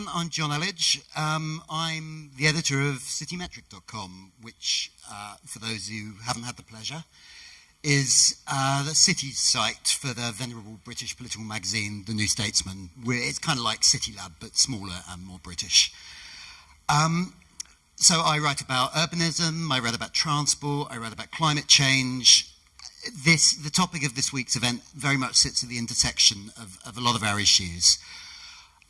everyone. I'm John Elledge. Um, I'm the editor of citymetric.com, which, uh, for those who haven't had the pleasure, is uh, the City's site for the venerable British political magazine, The New Statesman. We're, it's kind of like CityLab, but smaller and more British. Um, so I write about urbanism, I write about transport, I write about climate change. This, the topic of this week's event very much sits at the intersection of, of a lot of our issues.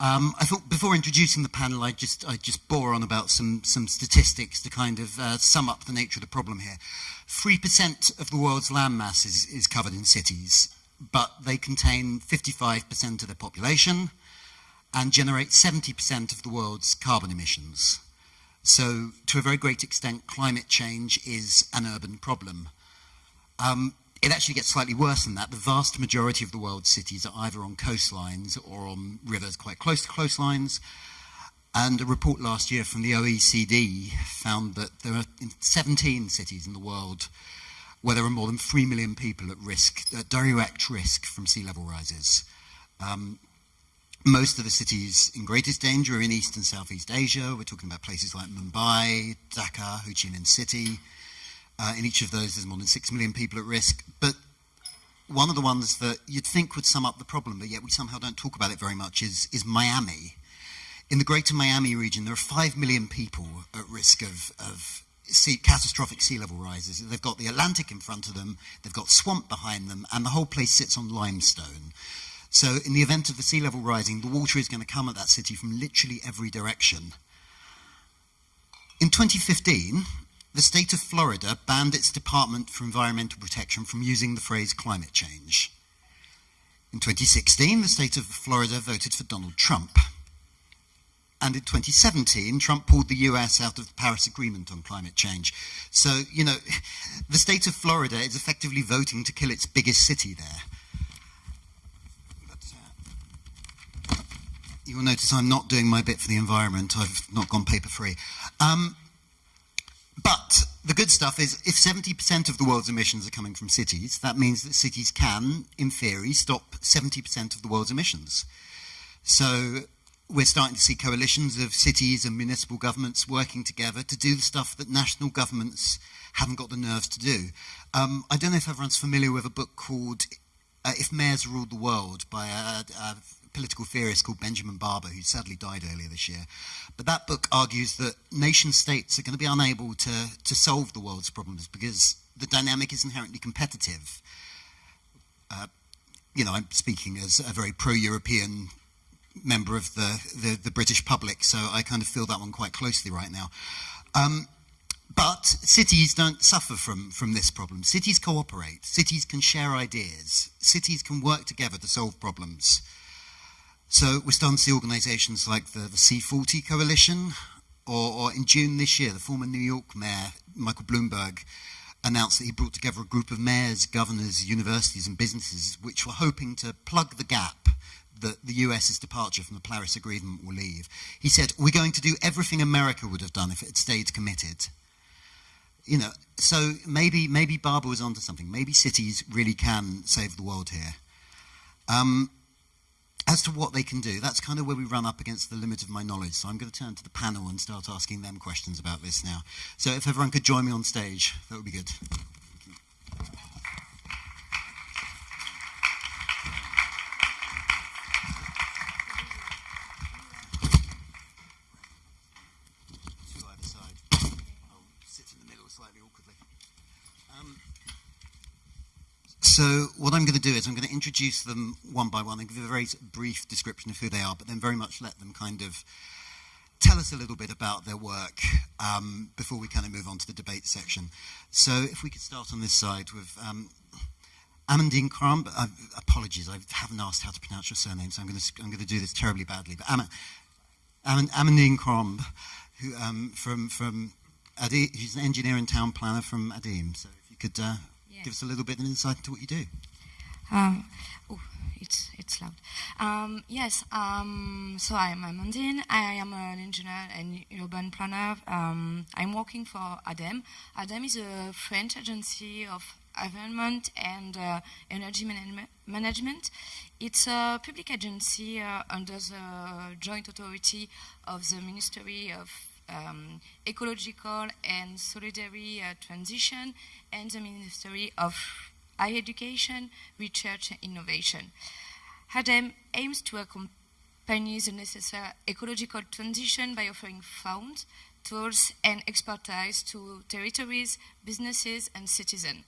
Um, I thought before introducing the panel, I just I just bore on about some some statistics to kind of uh, sum up the nature of the problem here. Three percent of the world's landmass is, is covered in cities, but they contain 55% of the population and generate 70% of the world's carbon emissions. So, to a very great extent, climate change is an urban problem. Um, it actually gets slightly worse than that. The vast majority of the world's cities are either on coastlines or on rivers quite close to coastlines. And a report last year from the OECD found that there are 17 cities in the world where there are more than 3 million people at risk, at direct risk from sea level rises. Um, most of the cities in greatest danger are in East and Southeast Asia. We're talking about places like Mumbai, Dhaka, Ho Chi Minh City, uh, in each of those, there's more than 6 million people at risk. But one of the ones that you'd think would sum up the problem, but yet we somehow don't talk about it very much, is, is Miami. In the greater Miami region, there are 5 million people at risk of, of sea, catastrophic sea level rises. They've got the Atlantic in front of them, they've got swamp behind them, and the whole place sits on limestone. So, in the event of the sea level rising, the water is going to come at that city from literally every direction. In 2015, the state of Florida banned its Department for Environmental Protection from using the phrase climate change. In 2016, the state of Florida voted for Donald Trump. And in 2017, Trump pulled the US out of the Paris Agreement on climate change. So, you know, the state of Florida is effectively voting to kill its biggest city there. Uh, you'll notice I'm not doing my bit for the environment. I've not gone paper free. Um, but the good stuff is if 70% of the world's emissions are coming from cities, that means that cities can, in theory, stop 70% of the world's emissions. So we're starting to see coalitions of cities and municipal governments working together to do the stuff that national governments haven't got the nerves to do. Um, I don't know if everyone's familiar with a book called uh, If Mayors Ruled the World by a, a political theorist called Benjamin Barber, who sadly died earlier this year. But that book argues that nation states are going to be unable to, to solve the world's problems because the dynamic is inherently competitive. Uh, you know, I'm speaking as a very pro-European member of the, the, the, British public, so I kind of feel that one quite closely right now. Um, but cities don't suffer from, from this problem. Cities cooperate. Cities can share ideas. Cities can work together to solve problems. So we're starting to see organisations like the, the C40 Coalition, or, or, in June this year, the former New York Mayor, Michael Bloomberg, announced that he brought together a group of mayors, governors, universities and businesses which were hoping to plug the gap that the US's departure from the Paris Agreement will leave. He said, we're going to do everything America would have done if it had stayed committed. You know, so maybe, maybe Barber was onto something. Maybe cities really can save the world here. Um, as to what they can do, that's kind of where we run up against the limit of my knowledge. So I'm going to turn to the panel and start asking them questions about this now. So if everyone could join me on stage, that would be good. So what I'm going to do is I'm going to introduce them one by one and give a very brief description of who they are, but then very much let them kind of tell us a little bit about their work um, before we kind of move on to the debate section. So if we could start on this side with um, Amandine Kromb. Uh, apologies, I haven't asked how to pronounce your surname, so I'm going to, I'm going to do this terribly badly. But Am Am Amandine Kromb, who um, from from Adi, an engineer and town planner from ADEME. So if you could uh, give us a little bit of insight into what you do. Um, oh, it's it's loud. Um, yes. Um, so I'm Amandine. I am an engineer and urban planner. Um, I'm working for ADEME. ADEME is a French agency of environment and uh, energy man management. It's a public agency uh, under the joint authority of the Ministry of um, Ecological and Solidary uh, Transition and the Ministry of Higher Education, Research and Innovation. ADEME aims to accompany the necessary ecological transition by offering funds tools and expertise to territories, businesses, and citizens.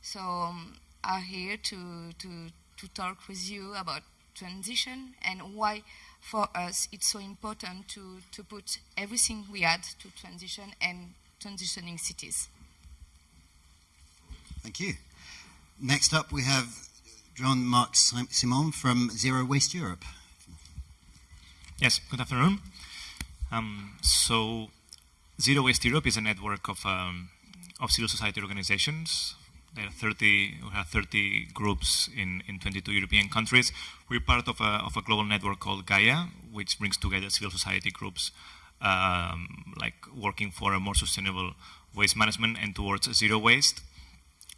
So um, I'm here to, to, to talk with you about transition and why for us it's so important to, to put everything we add to transition and transitioning cities. Thank you. Next up we have Jean-Marc Simon from Zero Waste Europe. Yes, good afternoon. Um, so, Zero Waste Europe is a network of, um, of civil society organizations. There are 30, we have 30 groups in, in 22 European countries. We're part of a, of a global network called Gaia, which brings together civil society groups um, like working for a more sustainable waste management and towards zero waste.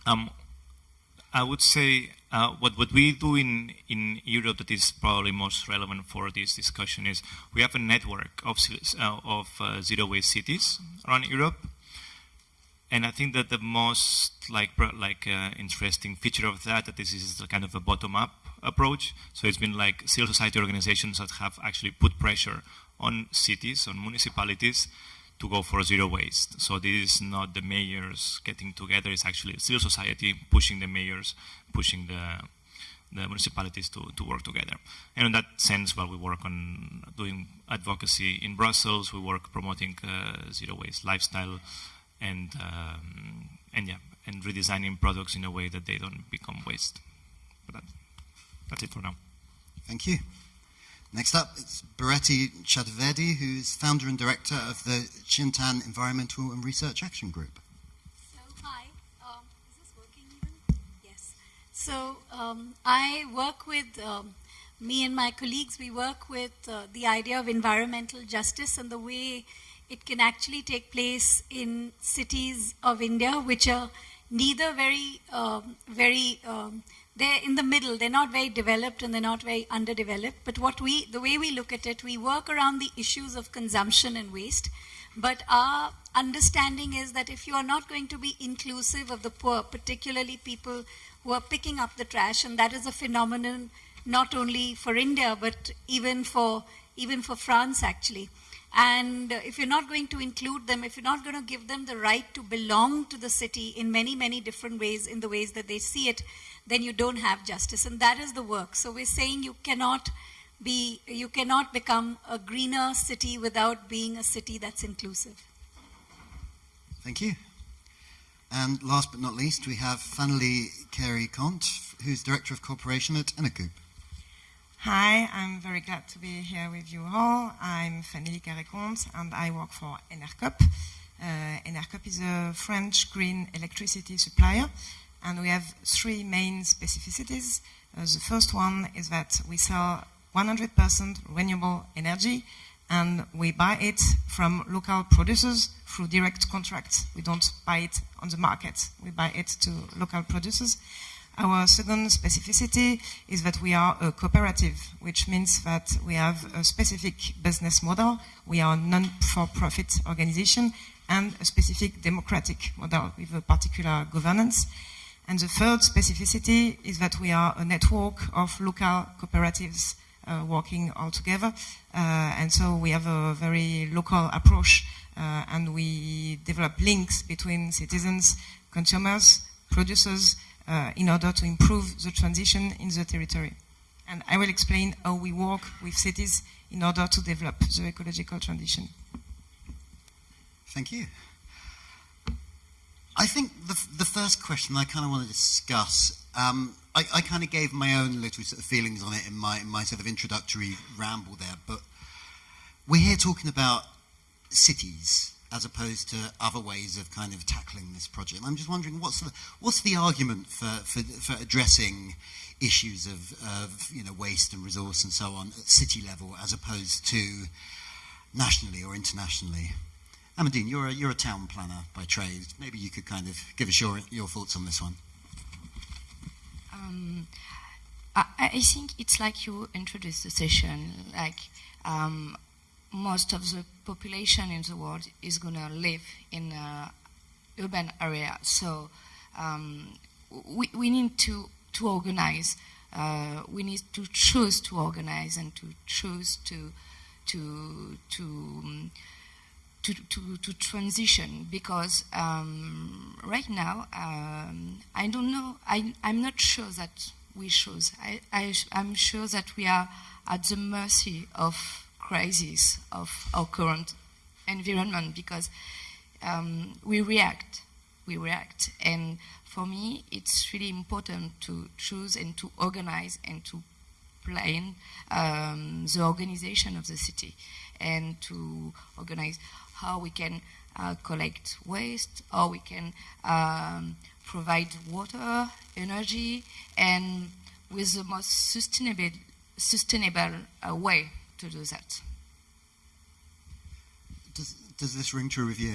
Um, I would say uh, what, what we do in, in Europe that is probably most relevant for this discussion is we have a network of, uh, of uh, zero waste cities around Europe. And I think that the most like, like uh, interesting feature of that, that this is kind of a bottom-up approach. So it's been like civil society organizations that have actually put pressure on cities, on municipalities, to go for zero waste. So this is not the mayors getting together, it's actually civil society pushing the mayors, pushing the, the municipalities to, to work together. And in that sense, while we work on doing advocacy in Brussels, we work promoting uh, zero waste lifestyle and, um, and yeah, and redesigning products in a way that they don't become waste. But that, that's it for now. Thank you. Next up, it's Bharati Chaturvedi, who's founder and director of the Chintan Environmental and Research Action Group. So, hi. Um, is this working even? Yes. So, um, I work with, um, me and my colleagues, we work with uh, the idea of environmental justice and the way it can actually take place in cities of India, which are neither very, um, very um, they're in the middle. They're not very developed and they're not very underdeveloped. But what we, the way we look at it, we work around the issues of consumption and waste. But our understanding is that if you are not going to be inclusive of the poor, particularly people who are picking up the trash, and that is a phenomenon not only for India, but even for, even for France, actually. And if you're not going to include them, if you're not going to give them the right to belong to the city in many, many different ways, in the ways that they see it, then you don't have justice. And that is the work. So we're saying you cannot be, you cannot become a greener city without being a city that's inclusive. Thank you. And last but not least, we have finally Carré-Comte, who's Director of Cooperation at Enercoop. Hi, I'm very glad to be here with you all. I'm Fanny Carré-Comte and I work for Enercoop. Uh, Enercoop is a French green electricity supplier and we have three main specificities. Uh, the first one is that we sell 100% renewable energy and we buy it from local producers through direct contracts. We don't buy it on the market. We buy it to local producers. Our second specificity is that we are a cooperative, which means that we have a specific business model. We are a non-for-profit organization and a specific democratic model with a particular governance. And the third specificity is that we are a network of local cooperatives uh, working all together. Uh, and so we have a very local approach uh, and we develop links between citizens, consumers, producers, uh, in order to improve the transition in the territory. And I will explain how we work with cities in order to develop the ecological transition. Thank you. I think the, the first question I kind of want to discuss, um, I, I kind of gave my own little sort of feelings on it in my, in my sort of introductory ramble there, but we're here talking about cities as opposed to other ways of kind of tackling this project. I'm just wondering what's the, what's the argument for, for, for addressing issues of, of you know, waste and resource and so on at city level as opposed to nationally or internationally? Amandine, you're a, you're a town planner by trade. Maybe you could kind of give us your, your thoughts on this one. Um, I, I think it's like you introduced the session, like um, most of the population in the world is going to live in a urban area. So um, we, we need to, to organize. Uh, we need to choose to organize and to choose to to to um, to, to, to transition because um, right now um, I don't know I, I'm not sure that we choose I, I, I'm sure that we are at the mercy of crisis of our current environment because um, we react we react. And for me it's really important to choose and to organize and to plan um, the organization of the city and to organize how we can uh, collect waste, how we can um, provide water, energy, and with the most sustainable, sustainable uh, way to do that. Does, does this ring true with you?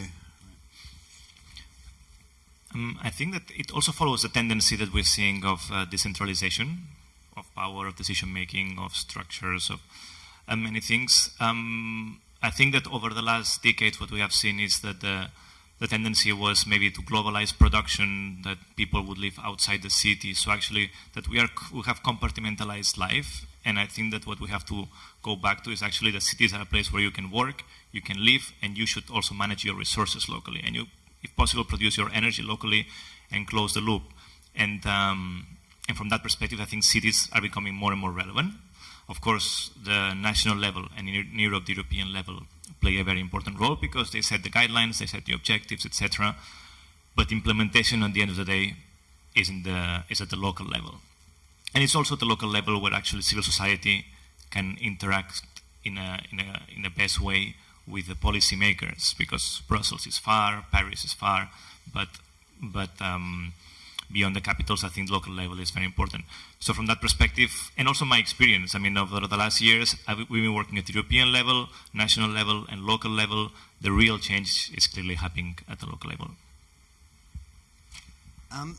Um, I think that it also follows the tendency that we're seeing of uh, decentralization, of power, of decision making, of structures, of uh, many things. Um, I think that over the last decade, what we have seen is that the, the tendency was maybe to globalize production, that people would live outside the city. So actually, that we are we have compartmentalized life, and I think that what we have to go back to is actually the cities are a place where you can work, you can live, and you should also manage your resources locally, and you, if possible, produce your energy locally, and close the loop. And um, and from that perspective, I think cities are becoming more and more relevant. Of course, the national level and in Europe, the European level play a very important role because they set the guidelines, they set the objectives, etc. But implementation, at the end of the day, is, the, is at the local level. And it's also at the local level where actually civil society can interact in a, in a, in a best way with the policymakers because Brussels is far, Paris is far, but, but um, beyond the capitals, I think local level is very important. So from that perspective, and also my experience, I mean, over the last years, I've, we've been working at the European level, national level, and local level. The real change is clearly happening at the local level. Um,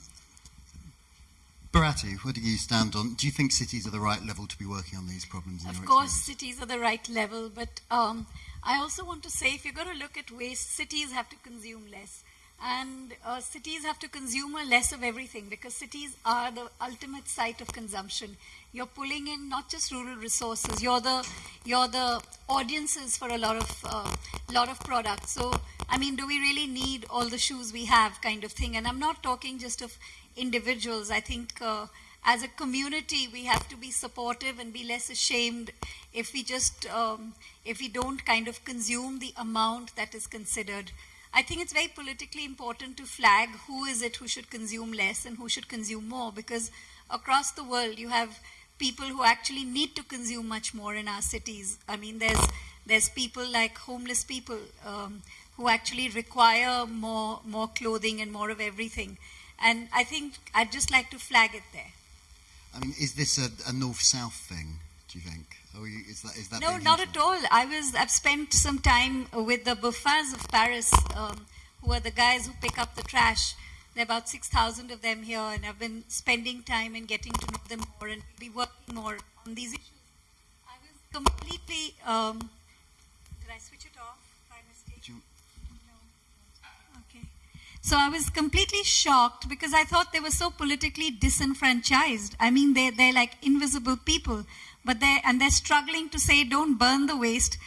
Bharati, where do you stand on? Do you think cities are the right level to be working on these problems? of course, cities are the right level, but um, I also want to say if you're going to look at waste, cities have to consume less. And uh, cities have to consume less of everything because cities are the ultimate site of consumption. You're pulling in not just rural resources. You're the you're the audiences for a lot of uh, lot of products. So I mean, do we really need all the shoes we have, kind of thing? And I'm not talking just of individuals. I think. Uh, as a community, we have to be supportive and be less ashamed if we just um, if we don't kind of consume the amount that is considered. I think it's very politically important to flag who is it who should consume less and who should consume more because across the world you have people who actually need to consume much more in our cities. I mean, there's there's people like homeless people um, who actually require more more clothing and more of everything. And I think I'd just like to flag it there. I mean, is this a, a north-south thing? Do you think? Is that, is that no, not at all. I was. I've spent some time with the Biffins of Paris, um, who are the guys who pick up the trash. There are about six thousand of them here, and I've been spending time and getting to know them more and be working more on these issues. I was completely. Um, did I switch it off by mistake? You, no. Okay. So I was completely shocked because I thought they were so politically disenfranchised. I mean, they they're like invisible people but they and they're struggling to say don't burn the waste.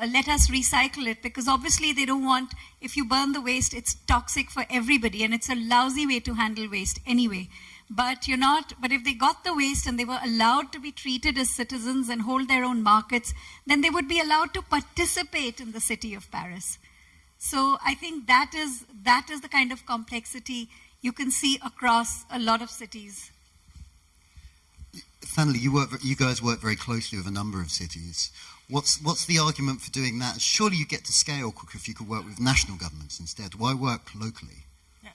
Uh, let us recycle it because obviously they don't want if you burn the waste it's toxic for everybody and it's a lousy way to handle waste anyway. But you're not but if they got the waste and they were allowed to be treated as citizens and hold their own markets then they would be allowed to participate in the city of paris so i think that is that is the kind of complexity you can see across a lot of cities Finally, you work. You guys work very closely with a number of cities. What's what's the argument for doing that? Surely you get to scale quicker if you could work with national governments instead. Why work locally? Yeah.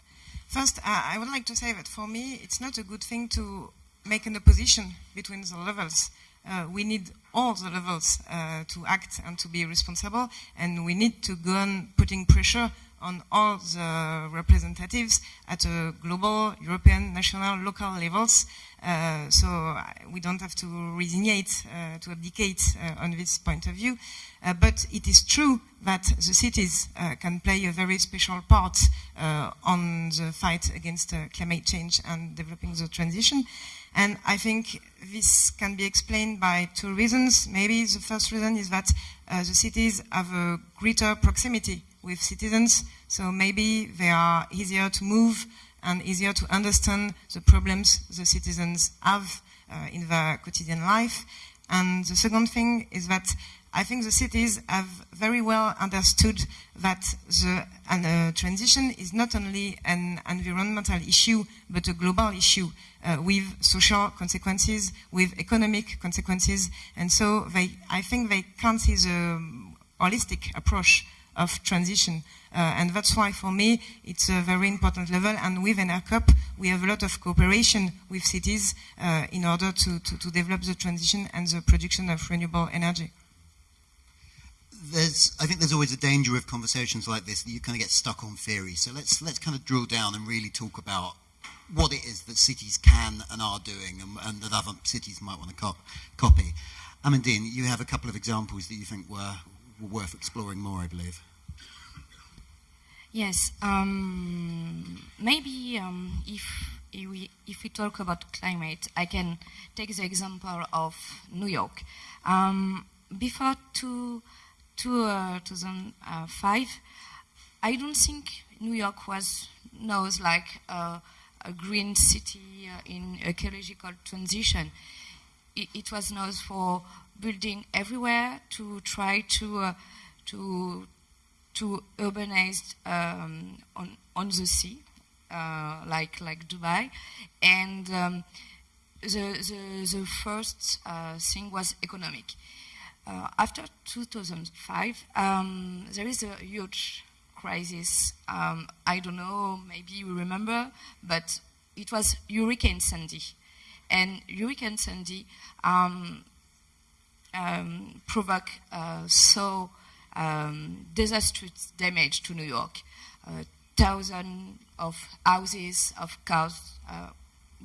First, uh, I would like to say that for me, it's not a good thing to make an opposition between the levels. Uh, we need all the levels uh, to act and to be responsible, and we need to go on putting pressure on all the representatives at a global, European, national, local levels. Uh, so uh, we don't have to resignate, uh, to abdicate uh, on this point of view. But it is true that the cities can play a very special part on the fight against climate change and developing the transition. And I think this can be explained by two reasons. Maybe the first reason is that the cities have a greater proximity with citizens, so maybe they are easier to move and easier to understand the problems the citizens have uh, in their quotidian life. And the second thing is that I think the cities have very well understood that the uh, transition is not only an environmental issue, but a global issue uh, with social consequences, with economic consequences. And so they, I think they can't see the holistic approach of transition. Uh, and that's why, for me, it's a very important level. And with Enercoop, we have a lot of cooperation with cities uh, in order to, to, to, develop the transition and the production of renewable energy. There's, I think there's always a danger with conversations like this that you kind of get stuck on theory. So let's, let's kind of drill down and really talk about what it is that cities can and are doing and, and that other cities might want to cop copy. Amandine, you have a couple of examples that you think were, were worth exploring more, I believe. Yes, um, maybe um, if, if, we, if we talk about climate, I can take the example of New York. Um, before two, two, uh, 2005, I don't think New York was known like a green city uh, in ecological transition. It, it, was known for building everywhere to try to uh, to to urbanize um, on, on the sea, uh, like, like Dubai. And um, the, the, the, first uh, thing was economic. Uh, after 2005, um, there is a huge crisis. Um, I don't know, maybe you remember, but it was Hurricane Sandy. And Hurricane Sandy um, um, provoked uh, so um, disastrous damage to New York. Uh, thousands of houses, of cars uh,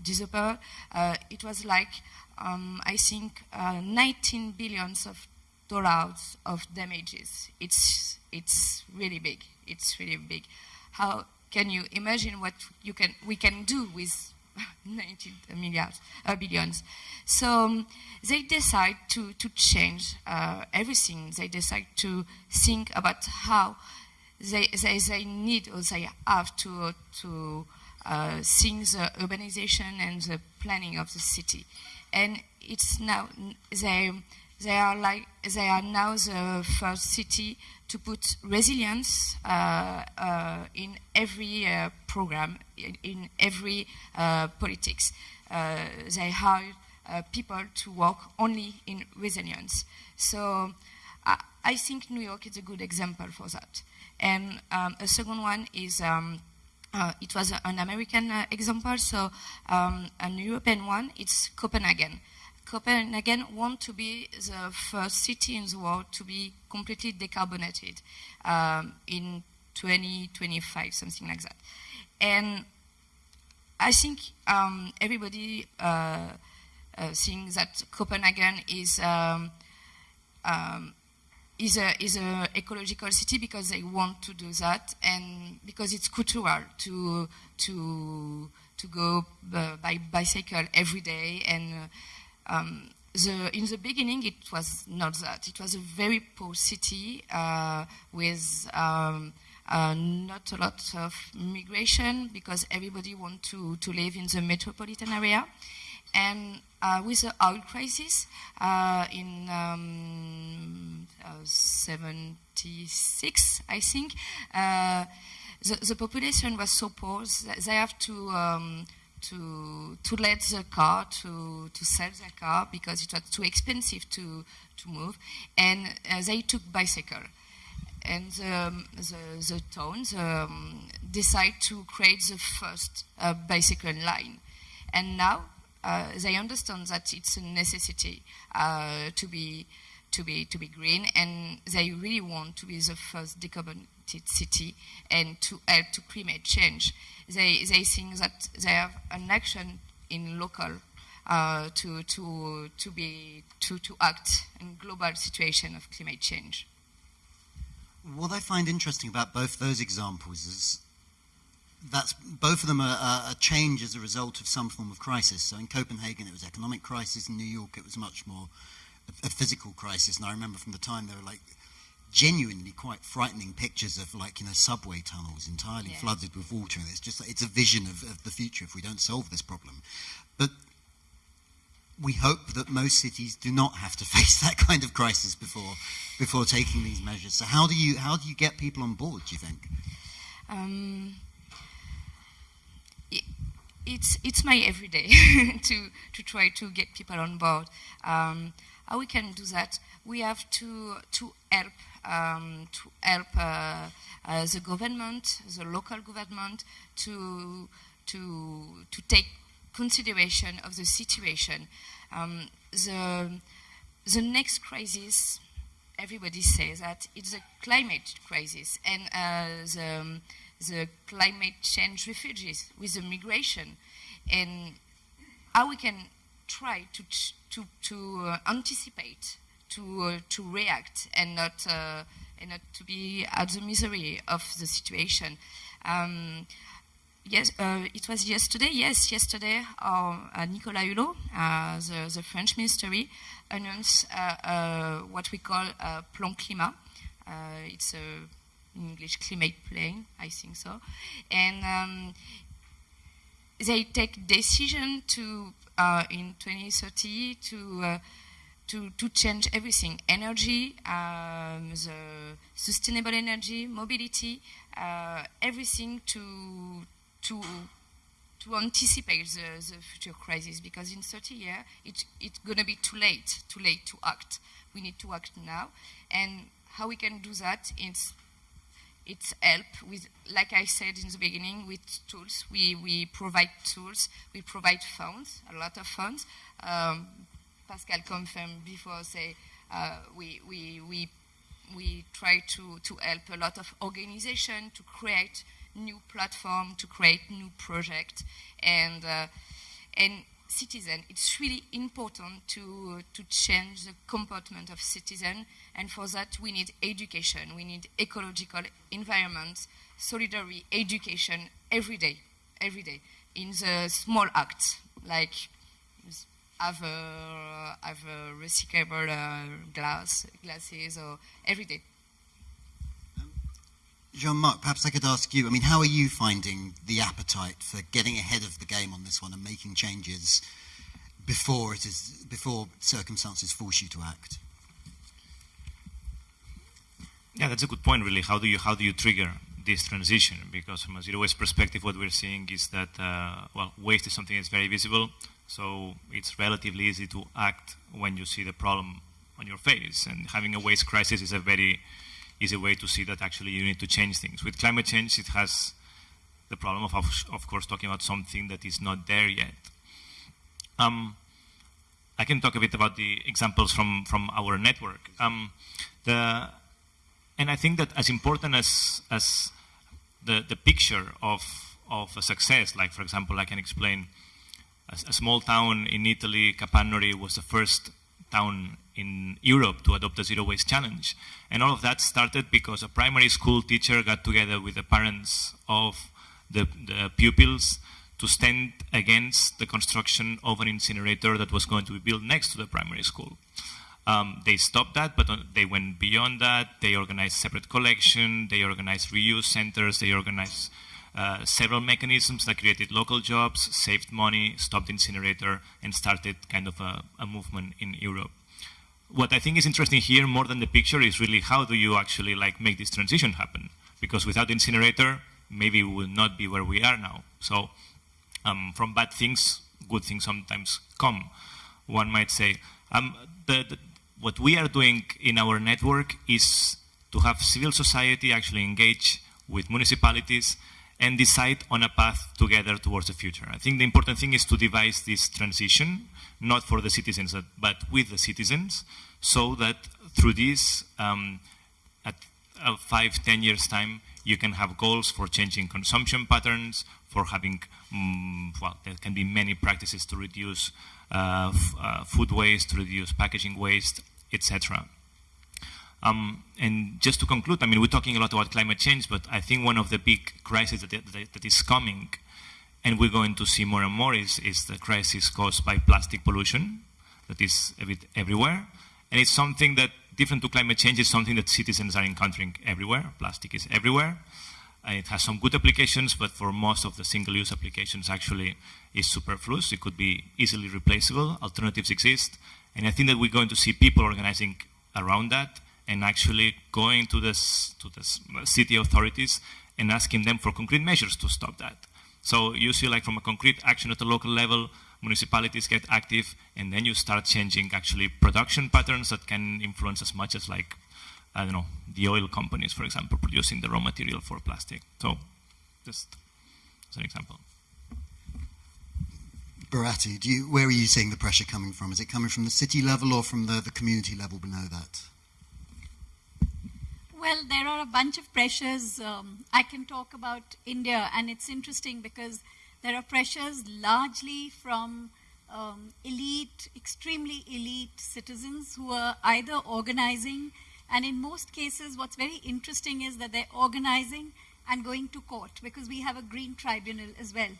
disappeared. Uh, it was like, um, I think, uh, 19 billions of dollars of damages. It's, it's really big. It's really big. How can you imagine what you can, we can do with 19 milliards, uh, billions. So um, they decide to, to change uh, everything. They decide to think about how they, they, they need or they have to, to uh, think the urbanization and the planning of the city. And it's now, they, they, are like, they are now the first city to put resilience uh, uh, in every uh, program, in, in every uh, politics. Uh, they hire uh, people to work only in resilience. So I think New York is a good example for that. And um, a second one is um, uh, it was an American uh, example, so um, an European one, it's Copenhagen. Copenhagen again want to be the first city in the world to be completely decarbonated um, in 2025, something like that. And I think um, everybody uh, uh, thinks that Copenhagen is um, um, is a is a ecological city because they want to do that and because it's cultural to to to go uh, by bicycle every day and uh, um, the, in the beginning, it was not that. It was a very poor city uh, with um, uh, not a lot of migration because everybody want to, to live in the metropolitan area. And uh, with the oil crisis uh, in um, uh, 76, I think, uh, the, the, population was so poor that they have to um, to to let the car to to sell their car because it was too expensive to to move, and uh, they took bicycle. And the, the, the towns um, decide to create the first uh, bicycle line. And now uh, they understand that it's a necessity uh, to be to be to be green, and they really want to be the first decarbonated city and to help to climate change. They they think that they have an action in local uh, to to to be to to act in global situation of climate change. What I find interesting about both those examples is that's both of them are, are, a change as a result of some form of crisis. So in Copenhagen, it was economic crisis. In New York, it was much more a, a physical crisis. And I remember from the time there were like genuinely quite frightening pictures of like you know subway tunnels entirely yes. flooded with water. And it's just it's a vision of, of the future if we don't solve this problem. But we hope that most cities do not have to face that kind of crisis before before taking these measures. So how do you how do you get people on board? Do you think? Um, it's it's my everyday to to try to get people on board. Um, how we can do that? We have to to help um, to help uh, uh, the government, the local government, to to to take consideration of the situation. Um, the the next crisis, everybody says that it's a climate crisis, and uh, the the climate change refugees, with the migration, and how we can try to to to uh, anticipate, to uh, to react, and not uh, and not to be at the misery of the situation. Um, yes, uh, it was yesterday. Yes, yesterday, uh, Nicolas Hulot, uh, the, the, French ministry, announced what we call a Plan Climat. it's a English climate plan, I think so. And um, they take decision to uh, in 2030 to uh, to to change everything: energy, um, the sustainable energy, mobility, uh, everything to to to anticipate the, the future crisis because in 30 years it, it's going to be too late, too late to act. We need to act now. And how we can do that is it's help with, like I said in the beginning, with tools. We, we provide tools, we provide funds, a lot of funds. Um, Pascal confirmed before, say, uh, we, we, we, we try to, to help a lot of organization to create new platform, to create new project, and, uh, and citizen. It's really important to, to change the comportment of citizen, and for that we need education, we need ecological environment, solidarity, education every day, every day, in the small acts, like have a, have a recyclable uh, glass, glasses, or every day. Jean-Marc, perhaps I could ask you, I mean, how are you finding the appetite for getting ahead of the game on this one and making changes before it is before circumstances force you to act? Yeah, that's a good point, really. How do you how do you trigger this transition? Because from a zero waste perspective, what we're seeing is that uh, well, waste is something that's very visible, so it's relatively easy to act when you see the problem on your face. And having a waste crisis is a very easy way to see that actually you need to change things. With climate change, it has the problem of, of course, talking about something that is not there yet. Um, I can talk a bit about the examples from, from our network. Um, the, and I think that as important as, as the, the picture of, of a success, like for example, I can explain a, a small town in Italy, Capannori was the first town in Europe to adopt a zero waste challenge. And all of that started because a primary school teacher got together with the parents of the, the pupils to stand against the construction of an incinerator that was going to be built next to the primary school. Um, they stopped that, but they went beyond that. They organized separate collection, they organized reuse centers, they organized uh, several mechanisms that created local jobs, saved money, stopped incinerator, and started kind of a, a movement in Europe what I think is interesting here, more than the picture, is really how do you actually like make this transition happen? Because without incinerator, maybe we will not be where we are now. So um, from bad things, good things sometimes come. One might say, um, the, the, what we are doing in our network is to have civil society actually engage with municipalities and decide on a path together towards the future. I think the important thing is to devise this transition, not for the citizens, but with the citizens, so that through this, um, at uh, five, ten years' time, you can have goals for changing consumption patterns, for having, um, well, there can be many practices to reduce uh, uh, food waste, to reduce packaging waste, etc. Um, and just to conclude, I mean, we're talking a lot about climate change, but I think one of the big crises that, that, that is coming, and we're going to see more and more, is, is the crisis caused by plastic pollution that is a bit everywhere. And it's something that, different to climate change, is something that citizens are encountering everywhere. Plastic is everywhere. And it has some good applications, but for most of the single-use applications, actually, is superfluous. It could be easily replaceable. Alternatives exist. And I think that we're going to see people organizing around that and actually going to the to the uh, city authorities and asking them for concrete measures to stop that. So you see like from a concrete action at the local level, municipalities get active and then you start changing actually production patterns that can influence as much as like, I don't know, the oil companies, for example, producing the raw material for plastic. So just as an example. Bharati, do you, where are you seeing the pressure coming from? Is it coming from the city level or from the, the community level below that? Well, there are a bunch of pressures. Um, I can talk about India, and it's interesting because there are pressures largely from um, elite, extremely elite citizens who are either organizing, and in most cases, what's very interesting is that they're organizing and going to court because we have a green tribunal as well.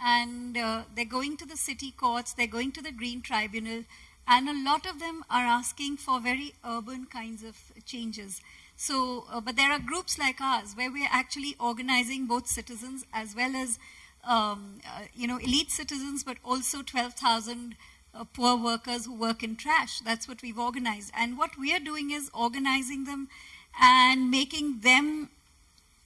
And uh, they're going to the city courts, they're going to the green tribunal, and a lot of them are asking for very urban kinds of changes. So, uh, but there are groups like ours where we're actually organizing both citizens as well as, um, uh, you know, elite citizens, but also 12,000 uh, poor workers who work in trash. That's what we've organized. And what we are doing is organizing them and making them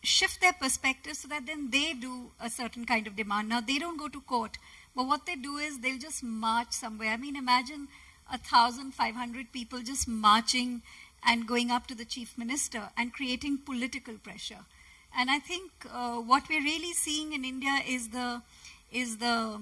shift their perspective so that then they do a certain kind of demand. Now, they don't go to court, but what they do is they'll just march somewhere. I mean, imagine 1,500 people just marching and going up to the chief minister and creating political pressure. And I think uh, what we're really seeing in India is the is the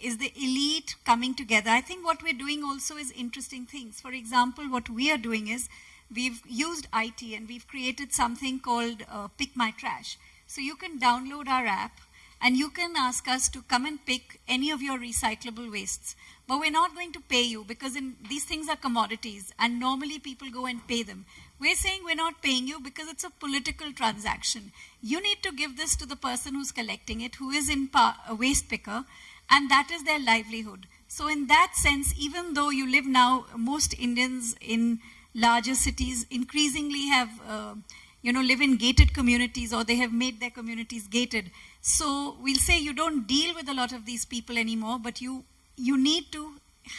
is the elite coming together. I think what we're doing also is interesting things. For example, what we are doing is we've used IT and we've created something called uh, Pick My Trash. So you can download our app and you can ask us to come and pick any of your recyclable wastes. But we're not going to pay you because in, these things are commodities and normally people go and pay them. We're saying we're not paying you because it's a political transaction. You need to give this to the person who's collecting it, who is in a waste picker, and that is their livelihood. So in that sense, even though you live now, most Indians in larger cities increasingly have, uh, you know, live in gated communities or they have made their communities gated. So we'll say you don't deal with a lot of these people anymore, but you you need to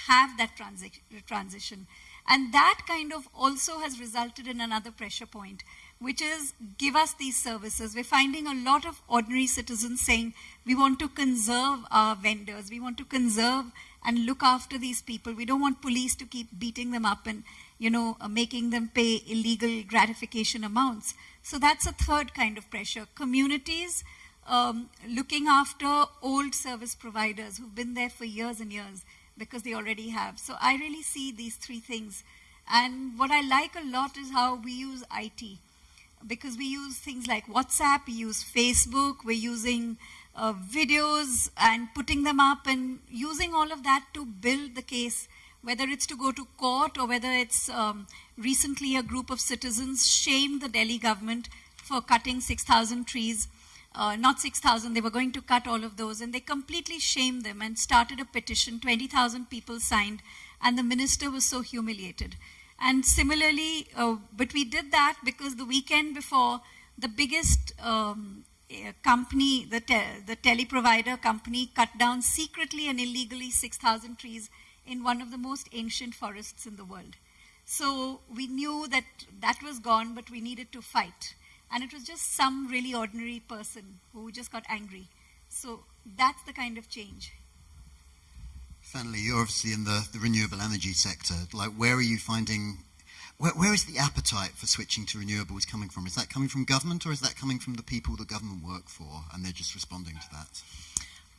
have that transi transition. And that kind of also has resulted in another pressure point, which is give us these services. We're finding a lot of ordinary citizens saying we want to conserve our vendors, we want to conserve and look after these people. We don't want police to keep beating them up and you know, making them pay illegal gratification amounts. So that's a third kind of pressure. Communities um, looking after old service providers who've been there for years and years because they already have. So I really see these three things. And what I like a lot is how we use IT because we use things like WhatsApp, we use Facebook, we're using uh, videos and putting them up and using all of that to build the case, whether it's to go to court or whether it's um, recently a group of citizens shamed the Delhi government for cutting 6,000 trees uh, not 6,000, they were going to cut all of those, and they completely shamed them and started a petition. 20,000 people signed, and the minister was so humiliated. And similarly, uh, but we did that because the weekend before, the biggest um, eh, company, the, te the teleprovider company, cut down secretly and illegally 6,000 trees in one of the most ancient forests in the world. So we knew that that was gone, but we needed to fight. And it was just some really ordinary person who just got angry. So that's the kind of change. Finally, you're obviously in the, the renewable energy sector. Like, where are you finding where, where is the appetite for switching to renewables coming from? Is that coming from government or is that coming from the people the government work for and they're just responding to that?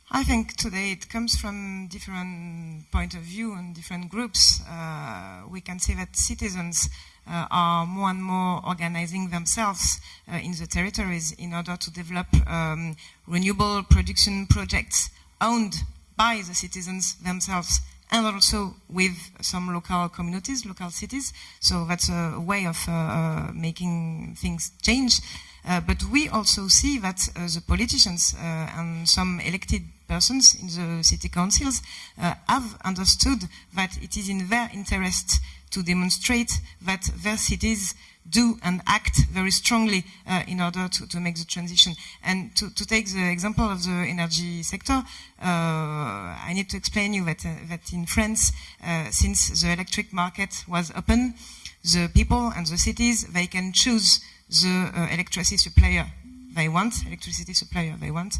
I think today it comes from different point of view and different groups. Uh, we can see that citizens are more and more organizing themselves uh, in the territories in order to develop um, renewable production projects owned by the citizens themselves and also with some local communities, local cities. So that's a way of uh, uh, making things change. Uh, but we also see that uh, the politicians uh, and some elected persons in the city councils uh, have understood that it is in their interest to demonstrate that their cities do and act very strongly uh, in order to, to, make the transition. And to, to, take the example of the energy sector, uh, I need to explain you that, uh, that in France, since the electric market was open, the people and the cities, they can choose the uh, electricity supplier they want, electricity supplier they want.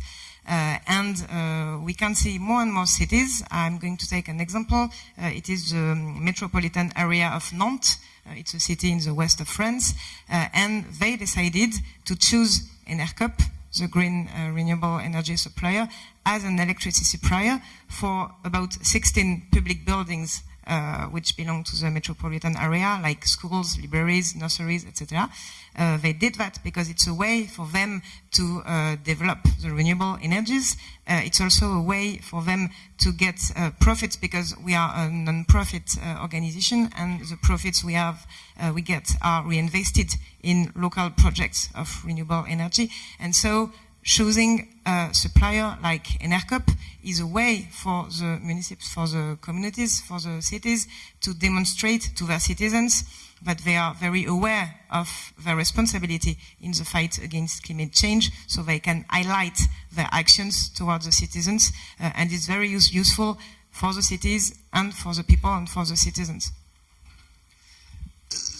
Uh, and uh, we can see more and more cities. I'm going to take an example. Uh, it is the metropolitan area of Nantes. It's a city in the west of France. And they decided to choose Enercoop, the green renewable energy supplier, as an electricity supplier for about 16 public buildings uh, which belong to the metropolitan area, like schools, libraries, nurseries, etc. Uh, they did that because it's a way for them to uh, develop the renewable energies. Uh, it's also a way for them to get uh, profits because we are a non-profit organization and the profits we have, we get are reinvested in local projects of renewable energy. And so choosing a supplier like Enercoop is a way for the municipalities, for the communities, for the cities to demonstrate to their citizens that they are very aware of their responsibility in the fight against climate change, so they can highlight their actions towards the citizens, uh, and it's very use useful for the cities and for the people and for the citizens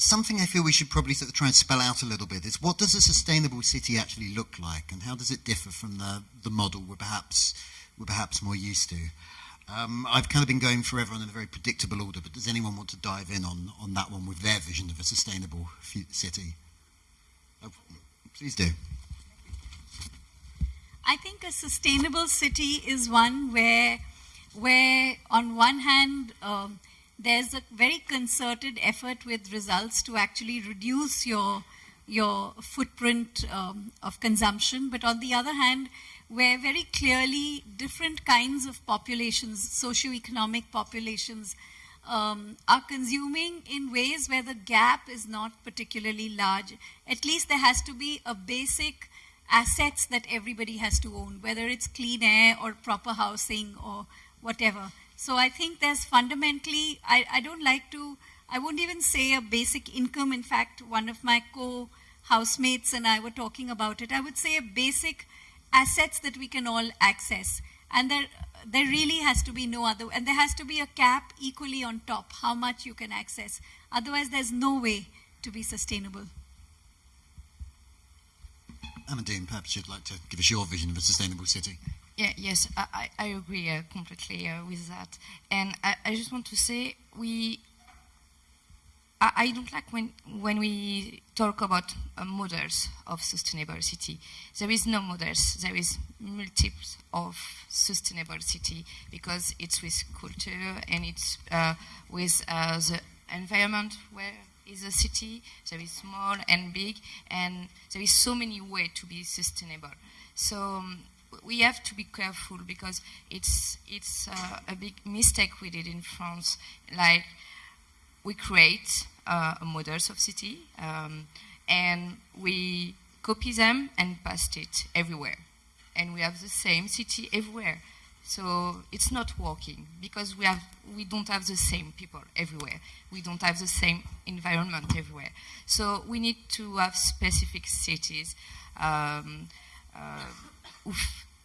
something I feel we should probably sort of try and spell out a little bit is what does a sustainable city actually look like, and how does it differ from the, the model we're perhaps we're perhaps more used to? Um, I've kind of been going forever on in a very predictable order, but does anyone want to dive in on, on that one with their vision of a sustainable city? Oh, please do. I think a sustainable city is one where, where on one hand, um, there's a very concerted effort with results to actually reduce your your footprint um, of consumption. But on the other hand, where very clearly different kinds of populations, socioeconomic populations, um, are consuming in ways where the gap is not particularly large. At least there has to be a basic assets that everybody has to own, whether it's clean air or proper housing or whatever. So I think there's fundamentally, I, I don't like to, I won't even say a basic income. In fact, one of my co-housemates and I were talking about it. I would say a basic assets that we can all access. And there, there really has to be no other, and there has to be a cap equally on top, how much you can access. Otherwise, there's no way to be sustainable. Amandine, perhaps you'd like to give us your vision of a sustainable city. Yeah, yes, I, I agree uh, completely uh, with that. And I, I, just want to say, we, I, don't like when, when we talk about uh, models of sustainable city. There is no models, there is multiples of sustainable city because it's with culture and it's uh, with uh, the environment where is a city, there is small and big, and there is so many ways to be sustainable. So um, we have to be careful because it's it's uh, a big mistake we did in France. Like we create uh, models of city um, and we copy them and paste it everywhere, and we have the same city everywhere. So it's not working because we have we don't have the same people everywhere. We don't have the same environment everywhere. So we need to have specific cities. Um, uh,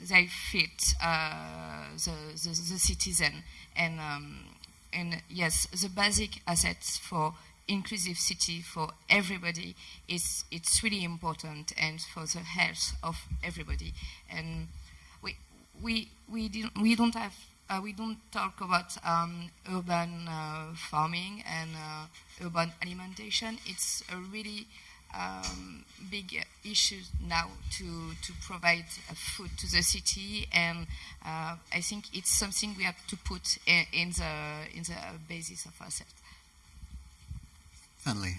they fit uh, the, the, the, citizen. And, um, and yes, the basic assets for inclusive city for everybody is it's really important and for the health of everybody. And we we we don't we don't have uh, we don't talk about um, urban uh, farming and uh, urban alimentation. It's a really um, big issue now to to provide uh, food to the city, and uh, I think it's something we have to put in, in the in the basis of ourselves. Finally.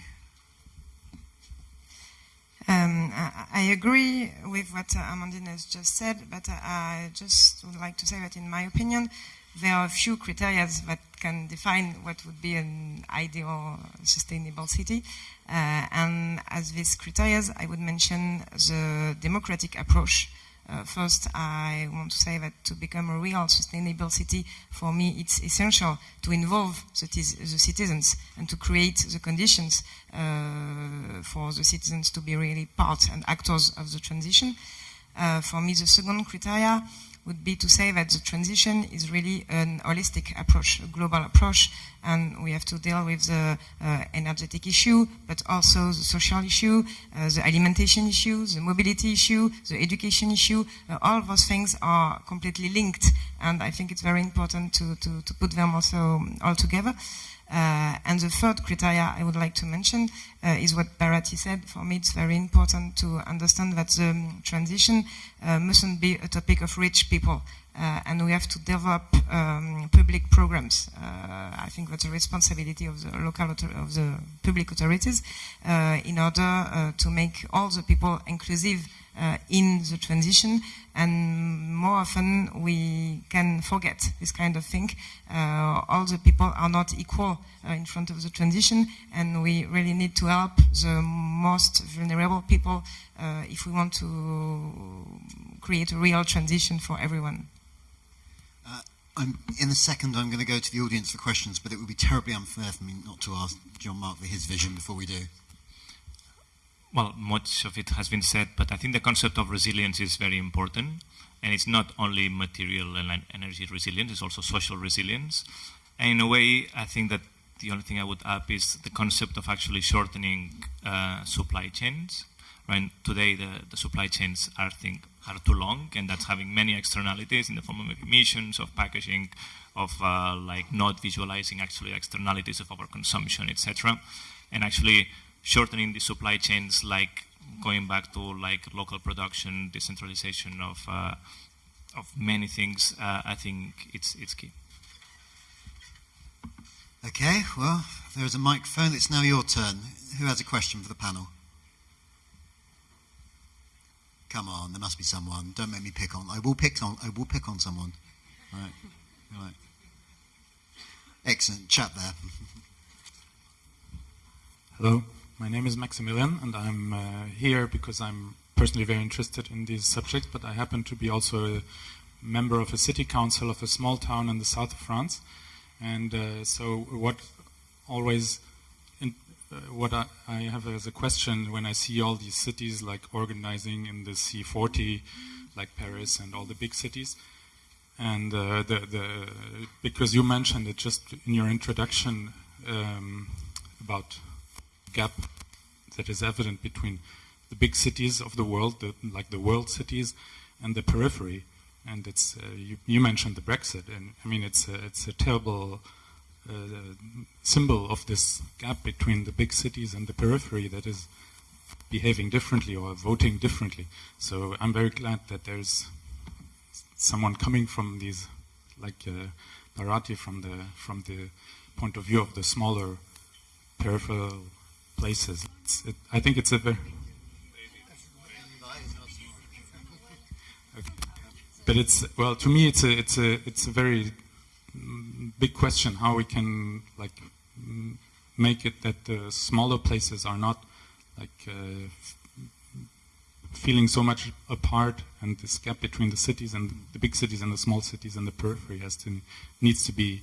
Um, I, I agree with what uh, Amandine has just said, but uh, I just would like to say that, in my opinion, there are a few criteria that can define what would be an ideal sustainable city. Uh, and as these criteria, I would mention the democratic approach uh, first, I want to say that to become a real sustainable city, for me, it's essential to involve the, the citizens and to create the conditions uh, for the citizens to be really part and actors of the transition. Uh, for me, the second criteria would be to say that the transition is really an holistic approach, a global approach, and we have to deal with the uh, energetic issue, but also the social issue, uh, the alimentation issue, the mobility issue, the education issue. Uh, all those things are completely linked, and I think it's very important to, to, to put them also all together. Uh, and the third criteria I would like to mention uh, is what Bharati said. For me, it's very important to understand that the um, transition uh, mustn't be a topic of rich people. Uh, and we have to develop um, public programs. Uh, I think that's a responsibility of the local of the public authorities uh, in order to make all the people inclusive in the transition and more often we can forget this kind of thing. Uh, all the people are not equal uh, in front of the transition, and we really need to help the most vulnerable people uh, if we want to create a real transition for everyone. Uh, in a second, I'm going to go to the audience for questions, but it would be terribly unfair for me not to ask Jean-Marc for his vision before we do well, much of it has been said, but I think the concept of resilience is very important. And it's not only material and energy resilience, it's also social resilience. And in a way, I think that the only thing I would add is the concept of actually shortening uh, supply chains. Right? Today, the, the supply chains are, think, are too long, and that's having many externalities in the form of emissions, of packaging, of uh, like not visualizing actually externalities of our consumption, etc. And actually shortening the supply chains, like going back to like local production, decentralization of uh, of many things. Uh, I think it's it's key. Okay, well, there is a microphone. It's now your turn. Who has a question for the panel? Come on, there must be someone. Don't make me pick on. I will pick on. I will pick on someone. Right, right. Excellent chat there. Hello. My name is Maximilian, and I'm uh, here because I'm personally very interested in these subjects, but I happen to be also a member of a city council of a small town in the south of France. And uh, so, what always in, uh, what I, I, have as a question when I see all these cities like organizing in the C40, like Paris and all the big cities, and uh, the, the, because you mentioned it just in your introduction um, about gap that is evident between the big cities of the world, the, like the world cities, and the periphery. And it's uh, you, you, mentioned the Brexit, and I mean it's a, it's a terrible uh, symbol of this gap between the big cities and the periphery that is behaving differently or voting differently. So I'm very glad that there's someone coming from these, like uh, Bharati, from the from the point of view of the smaller peripheral places. It, I think it's a very. But it's well to me it's a it's a it's a very big question how we can like make it that the smaller places are not like uh, feeling so much apart and this gap between the cities and the big cities and the small cities and the periphery has to needs to be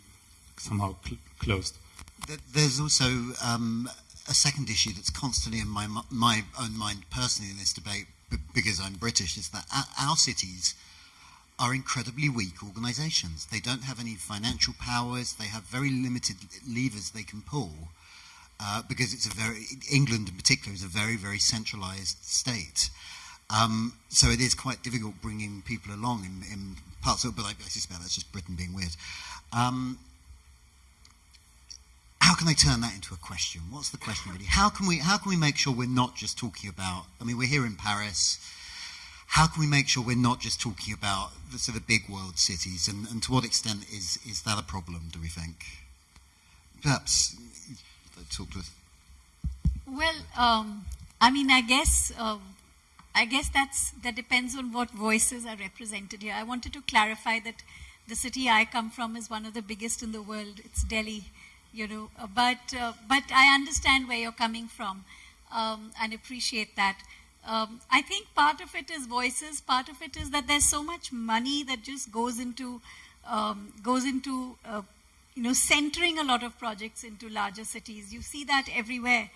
somehow cl closed. There's also um, a second issue that's constantly in my, my own mind personally in this debate, because I'm British, is that our cities are incredibly weak organisations. They don't have any financial powers. They have very limited levers they can pull uh, because it's a very England in particular is a very very centralised state. Um, so it is quite difficult bringing people along in, in parts of, it, but I, I suspect that's just Britain being weird. Um, how can they turn that into a question? What's the question really? How can we how can we make sure we're not just talking about? I mean, we're here in Paris. How can we make sure we're not just talking about the sort of big world cities? And, and to what extent is is that a problem? Do we think? Perhaps talk to us. Well, um, I mean, I guess uh, I guess that's that depends on what voices are represented here. I wanted to clarify that the city I come from is one of the biggest in the world. It's Delhi you know. Uh, but uh, but I understand where you're coming from, um, and appreciate that. Um, I think part of it is voices. Part of it is that there's so much money that just goes into um, goes into uh, you know centering a lot of projects into larger cities. You see that everywhere.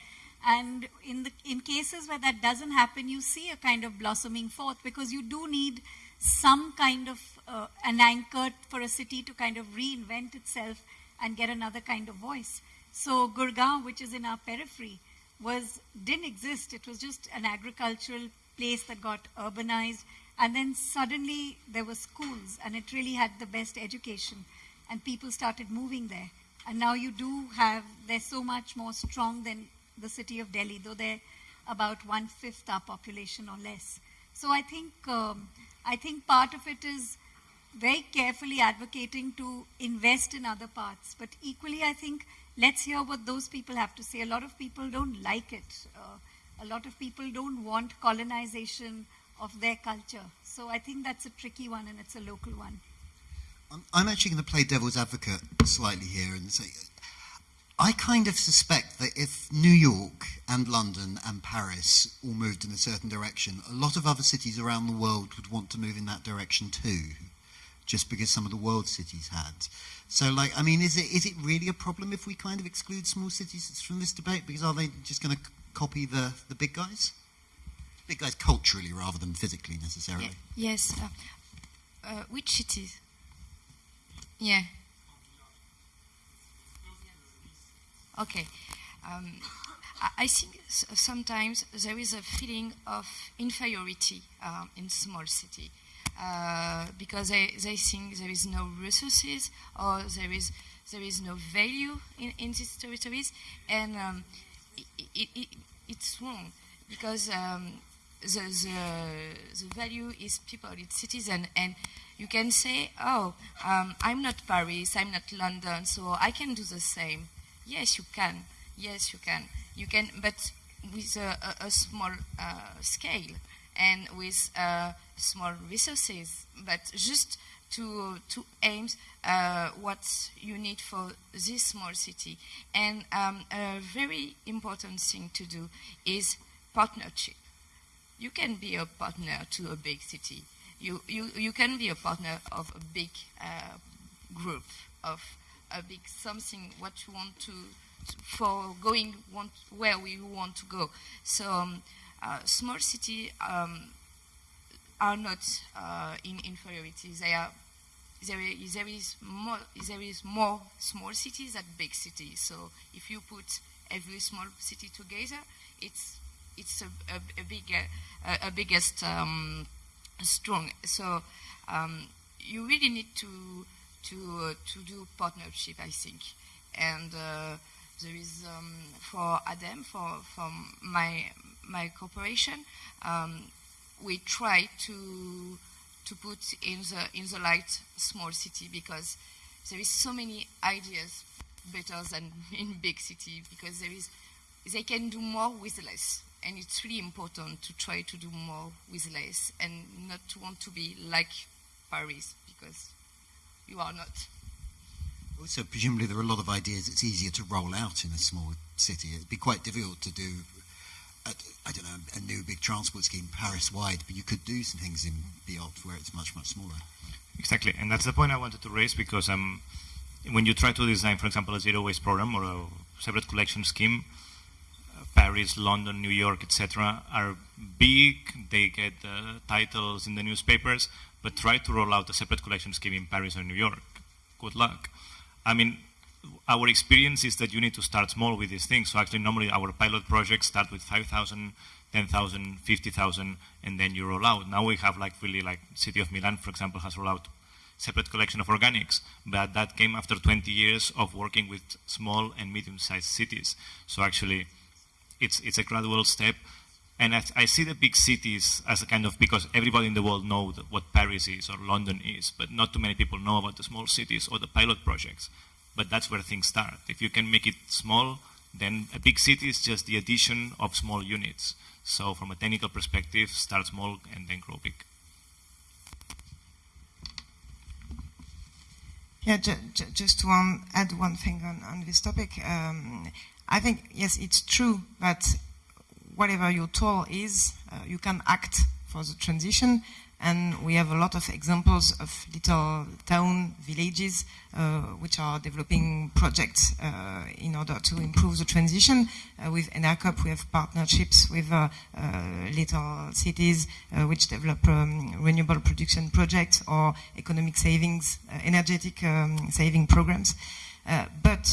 And in, the, in cases where that doesn't happen, you see a kind of blossoming forth because you do need some kind of uh, an anchor for a city to kind of reinvent itself and get another kind of voice. So Gurgaon, which is in our periphery, was didn't exist. It was just an agricultural place that got urbanized, and then suddenly there were schools, and it really had the best education, and people started moving there. And now you do have they're so much more strong than the city of Delhi, though they're about one fifth our population or less. So I think um, I think part of it is very carefully advocating to invest in other parts. But equally, I think let's hear what those people have to say. A lot of people don't like it. Uh, a lot of people don't want colonization of their culture. So I think that's a tricky one and it's a local one. I'm actually going to play devil's advocate slightly here and say I kind of suspect that if New York and London and Paris all moved in a certain direction, a lot of other cities around the world would want to move in that direction too just because some of the world cities had. So, like, I mean, is it is it really a problem if we kind of exclude small cities from this debate? Because are they just going to copy the the big guys? Big guys culturally rather than physically necessarily. Yes. Uh, uh, which cities? Yeah. Okay. Um, I think sometimes there is a feeling of inferiority uh, in small city. Uh, because they, they think there is no resources or there is there is no value in, in these territories, and um, it, it, it, it's wrong because um, the, the, the value is people, it's citizen, and you can say, oh, um, I'm not Paris, I'm not London, so I can do the same. Yes, you can. Yes, you can. You can, but with a, a, a small uh, scale and with uh, small resources, but just to to aim uh, what you need for this small city. And um, a very important thing to do is partnership. You can be a partner to a big city. You you you can be a partner of a big uh, group of a big something what you want to, to for going want, where we want to go. So. Um, uh, small city um, are not uh, in inferiority. They are there is, there is more there is more small cities than big cities. So if you put every small city together, it's it's a, a, a big a, a biggest um, strong. So um, you really need to to uh, to do partnership, I think, and uh, there is um, for ADEME for from my my corporation, um, we try to to put in the in the light small city because there is so many ideas better than in big city because there is they can do more with less and it's really important to try to do more with less and not to want to be like Paris because you are not. Also, presumably there are a lot of ideas it's easier to roll out in a small city. It'd be quite difficult to do a, I don't know, a new big transport scheme Paris-wide, but you could do some things in Biot where it's much, much smaller. Exactly, and that's the point I wanted to raise because um, when you try to design, for example, a zero waste program or a separate collection scheme, uh, Paris, London, New York, etc., are big. They get uh, titles in the newspapers, but try to roll out a separate collection scheme in Paris or New York. Good luck. I mean, our experience is that you need to start small with these things. So actually, normally our pilot projects start with 5,000 10,000, 50,000, and then you roll out. Now we have like really like city of Milan, for example, has rolled out separate collection of organics, but that came after 20 years of working with small and medium-sized cities. So actually, it's it's a gradual step, and I, see the big cities as a kind of because everybody in the world knows what Paris is or London is, but not too many people know about the small cities or the pilot projects. But that's where things start. If you can make it small, then a big city is just the addition of small units. So from a technical perspective, start small and then grow big. Yeah, ju ju just to um, add one thing on, on this topic. Um, I think, yes, it's true that whatever your tool is, uh, you can act for the transition. And we have a lot of examples of little town villages uh, which are developing projects uh, in order to improve the transition. Uh, with Enercoop, we have partnerships with uh, uh, little cities which develop um, renewable production projects or economic savings, energetic um, saving programs. but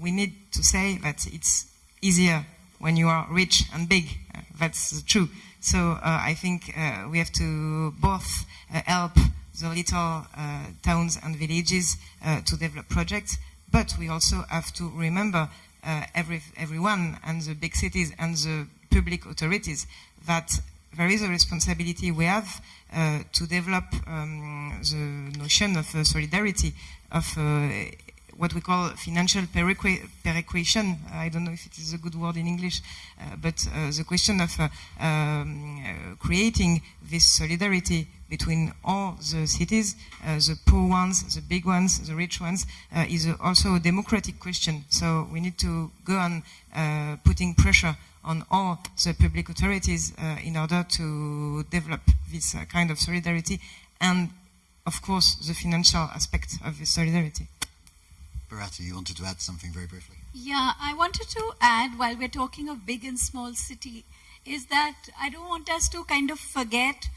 we need to say that it's easier when you are rich and big. Uh, that's true. So uh, I think uh, we have to both uh, help the little uh, towns and villages uh, to develop projects, but we also have to remember every, everyone and the big cities and the public authorities that there is a responsibility we have to develop um, the notion of solidarity, of what we call financial perequation. I don't know if it is a good word in English, uh, but uh, the question of uh, um, uh, creating this solidarity between all the cities, uh, the poor ones, the big ones, the rich ones, uh, is also a democratic question. So we need to go on putting pressure on all the public authorities in order to develop this kind of solidarity and, of course, the financial aspect of this solidarity. Bharati, you wanted to add something very briefly. Yeah, I wanted to add, while we're talking of big and small city, is that I don't want us to kind of forget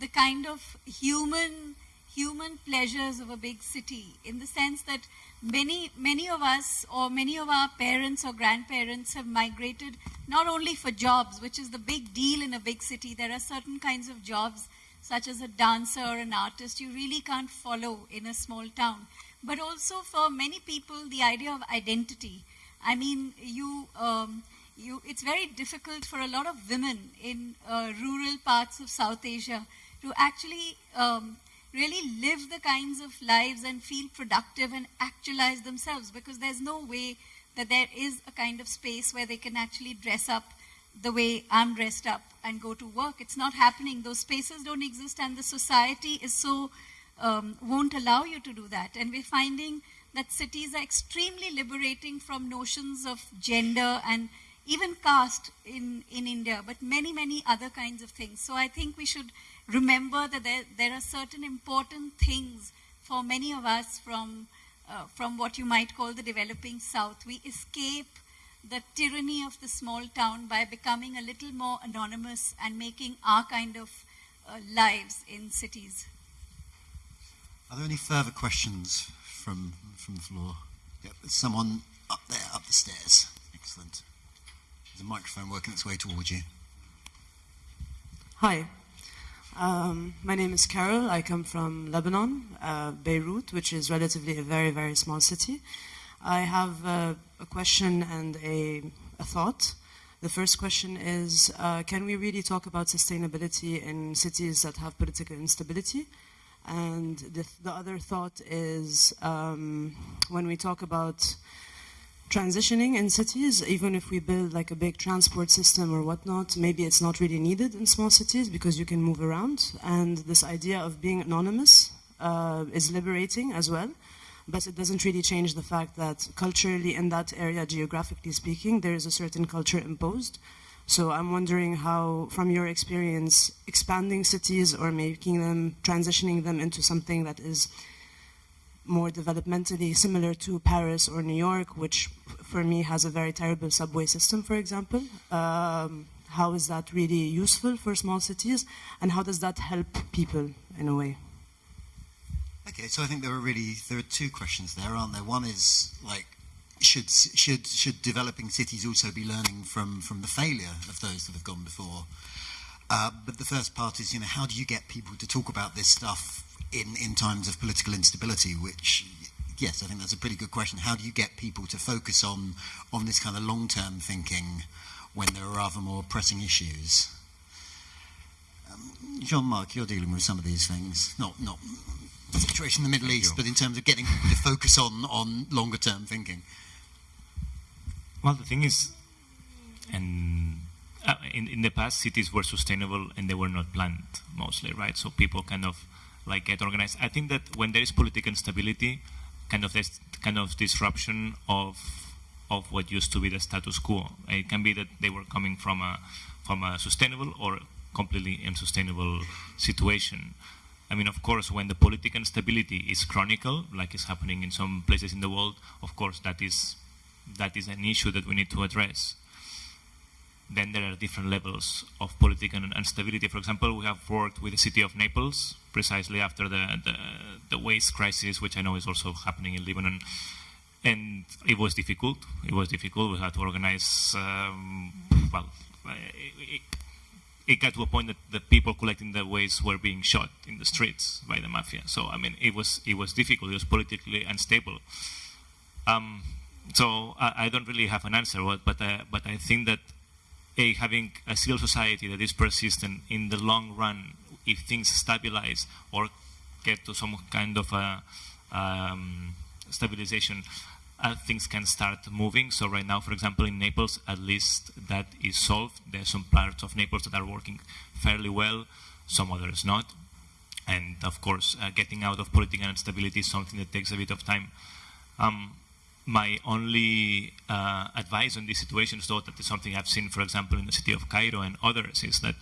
the kind of human human pleasures of a big city in the sense that many many of us or many of our parents or grandparents have migrated not only for jobs which is the big deal in a big city there are certain kinds of jobs such as a dancer or an artist you really can't follow in a small town but also for many people, the idea of identity. I mean, you, um, you, it's very difficult for a lot of women in uh, rural parts of South Asia to actually um, really live the kinds of lives and feel productive and actualize themselves because there's no way that there is a kind of space where they can actually dress up the way I'm dressed up and go to work. It's not happening. Those spaces don't exist and the society is so um, won't allow you to do that. And we're finding that cities are extremely liberating from notions of gender and even caste in, in India, but many, many other kinds of things. So I think we should remember that there, there are certain important things for many of us from, uh, from what you might call the developing South. We escape the tyranny of the small town by becoming a little more anonymous and making our kind of uh, lives in cities. Are there any further questions from, from the floor? Yep, there's someone up there, up the stairs. Excellent. There's a microphone working its way towards you. Hi. Um, my name is Carol. I come from Lebanon, uh, Beirut, which is relatively a very, very small city. I have uh, a question and a, a, thought. The first question is, uh, can we really talk about sustainability in cities that have political instability? And the, the other thought is um, when we talk about transitioning in cities, even if we build like a big transport system or whatnot, maybe it's not really needed in small cities because you can move around. And this idea of being anonymous uh, is liberating as well. But it doesn't really change the fact that culturally in that area, geographically speaking, there is a certain culture imposed. So I'm wondering how, from your experience, expanding cities or making them, transitioning them into something that is more developmentally similar to Paris or New York, which for me has a very terrible subway system, for example. Um, how is that really useful for small cities, and how does that help people in a way? Okay, so I think there are really there are two questions there, aren't there? One is like should should should developing cities also be learning from from the failure of those that have gone before? Uh, but the first part is, you know, how do you get people to talk about this stuff in in times of political instability? Which, yes, I think that's a pretty good question. How do you get people to focus on on this kind of long term thinking when there are rather more pressing issues? Um, Jean-Marc, you're dealing with some of these things, not not the situation in the Middle East, but in terms of getting people to focus on on longer term thinking. Well, the thing is, and uh, in in the past, cities were sustainable and they were not planned mostly, right? So people kind of like get organized. I think that when there is political instability, kind of this kind of disruption of of what used to be the status quo. It can be that they were coming from a from a sustainable or completely unsustainable situation. I mean, of course, when the political instability is chronicle, like is happening in some places in the world, of course, that is that is an issue that we need to address. Then there are different levels of political instability. For example, we have worked with the city of Naples precisely after the, the, the waste crisis, which I know is also happening in Lebanon. And it was difficult. It was difficult. We had to organize, um, well, it, it, got to a point that the people collecting the waste were being shot in the streets by the mafia. So, I mean, it was, it was difficult. It was politically unstable. Um, so I, I don't really have an answer, but but, uh, but I think that a having a civil society that is persistent in the long run, if things stabilize or get to some kind of a um, stabilization, uh, things can start moving. So right now, for example, in Naples, at least that is solved. There are some parts of Naples that are working fairly well, some others not. And of course, uh, getting out of political instability is something that takes a bit of time. Um, my only uh, advice on these situations, though, that is something I've seen, for example, in the city of Cairo and others, is that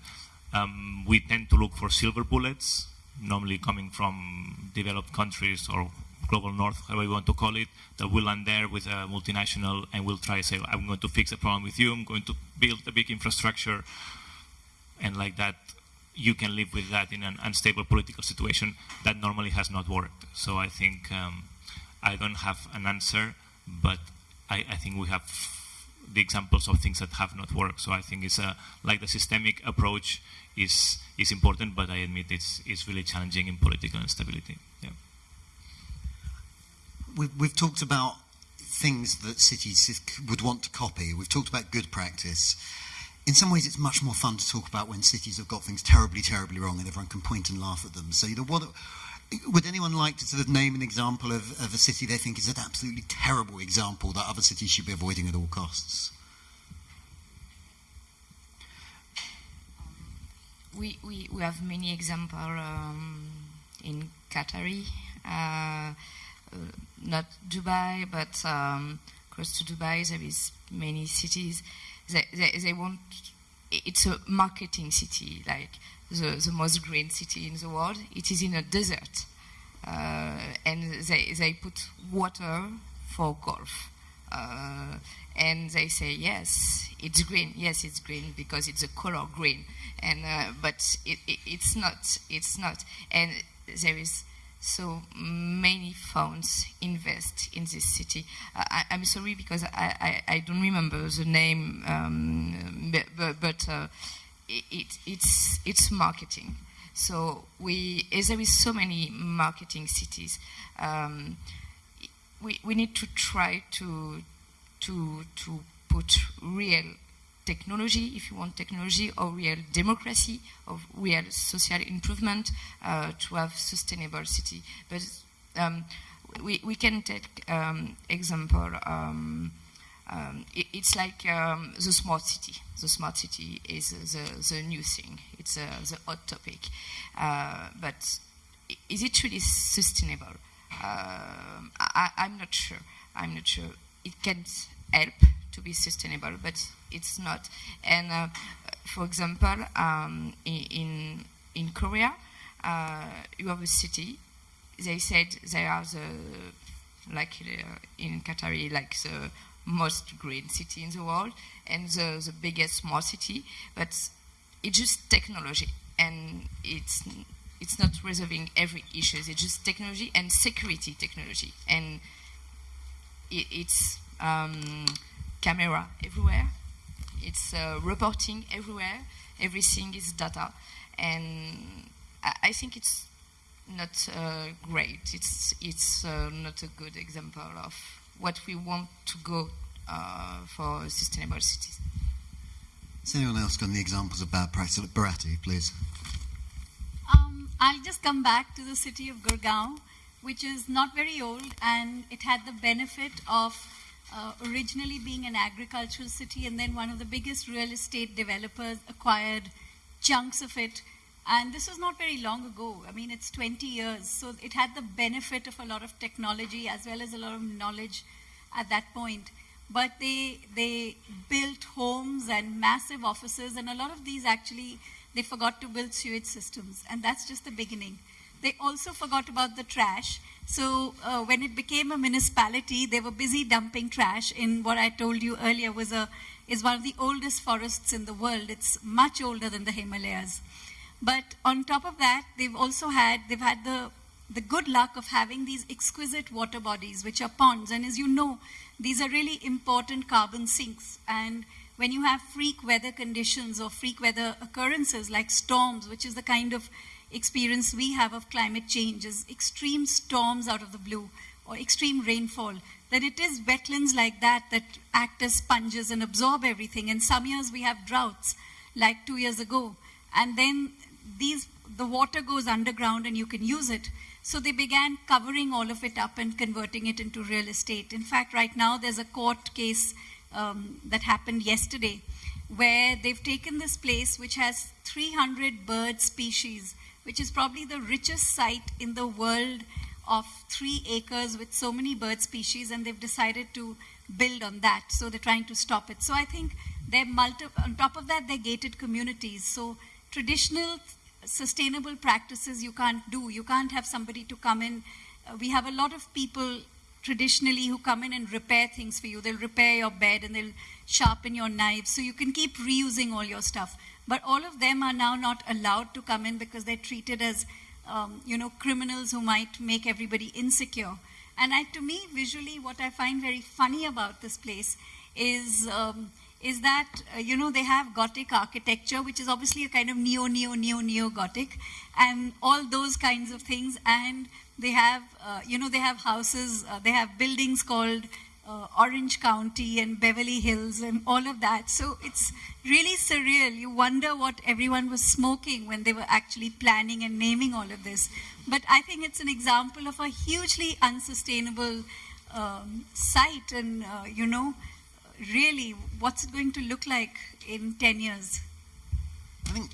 um, we tend to look for silver bullets, normally coming from developed countries or global north, however you want to call it, that will land there with a multinational and will try to say, I'm going to fix the problem with you, I'm going to build a big infrastructure, and like that, you can live with that in an unstable political situation. That normally has not worked. So I think um, I don't have an answer, but I, I think we have the examples of things that have not worked. So I think it's a, like the systemic approach is is important, but I admit it's it's really challenging in political instability. Yeah. We've, we've talked about things that cities would want to copy. We've talked about good practice. In some ways, it's much more fun to talk about when cities have got things terribly, terribly wrong and everyone can point and laugh at them. So, you know, what, would anyone like to sort of name an example of, of a city they think is an absolutely terrible example that other cities should be avoiding at all costs? we, we, we have many examples um, in Qatari, uh, uh, not Dubai, but um, close to Dubai there is many cities. They, they, they want, it's a marketing city, like the, the most green city in the world. It is in a desert. Uh, and they, they put water for golf. Uh, and they say yes it's green yes it's green because it's a color green and uh, but it, it, it's not it's not and there is so many funds invest in this city I, i'm sorry because I, I, I don't remember the name um, but, but uh, it, it, it's it's marketing so we as there is so many marketing cities um, we, we need to try to to to put real technology, if you want technology, or real democracy, or real social improvement uh, to have sustainable city. But um, we, we can take um, example. Um, it, it's like um, the smart city. The smart city is the, the new thing. It's uh, the hot topic. Uh, but is it really sustainable? Um, I, I'm not sure. I'm not sure. It can help to be sustainable, but it's not. And uh, for example, um, in in Korea, uh, you have a city. They said they are the like uh, in Qatar, like the most green city in the world and the, the biggest smart city, but it's just technology and it's it's not resolving every issue. It's just technology and security technology, and it, it's um, camera everywhere. It's uh, reporting everywhere. Everything is data, and I, I think it's not uh, great. It's it's uh, not a good example of what we want to go uh, for sustainable cities. Has anyone else got any examples of bad practice? Bharati, please. Um, I'll just come back to the city of Gurgaon, which is not very old, and it had the benefit of uh, originally being an agricultural city, and then one of the biggest real estate developers acquired chunks of it. And this was not very long ago. I mean, it's 20 years. So it had the benefit of a lot of technology as well as a lot of knowledge at that point. But they, they built homes and massive offices, and a lot of these actually, they forgot to build sewage systems. And that's just the beginning. They also forgot about the trash. So uh, when it became a municipality, they were busy dumping trash in what I told you earlier was a, is one of the oldest forests in the world. It's much older than the Himalayas. But on top of that, they've also had, they've had the, the good luck of having these exquisite water bodies, which are ponds. And as you know, these are really important carbon sinks. And when you have freak weather conditions or freak weather occurrences like storms, which is the kind of experience we have of climate change, is extreme storms out of the blue or extreme rainfall, that it is wetlands like that that act as sponges and absorb everything. And some years we have droughts, like two years ago. And then these, the water goes underground and you can use it. So they began covering all of it up and converting it into real estate. In fact, right now there's a court case um, that happened yesterday where they've taken this place which has 300 bird species, which is probably the richest site in the world of three acres with so many bird species, and they've decided to build on that. So they're trying to stop it. So I think they're multi- on top of that, they're gated communities. So traditional sustainable practices you can't do. You can't have somebody to come in. Uh, we have a lot of people traditionally who come in and repair things for you. They'll repair your bed and they'll sharpen your knives so you can keep reusing all your stuff. But all of them are now not allowed to come in because they're treated as, um, you know, criminals who might make everybody insecure. And I, to me, visually, what I find very funny about this place is um, is that, uh, you know, they have Gothic architecture, which is obviously a kind of neo, neo, neo, neo Gothic, and all those kinds of things. And they have, uh, you know, they have houses, uh, they have buildings called uh, Orange County and Beverly Hills and all of that. So it's really surreal. You wonder what everyone was smoking when they were actually planning and naming all of this. But I think it's an example of a hugely unsustainable um, site and, uh, you know, really, what's it going to look like in 10 years? I think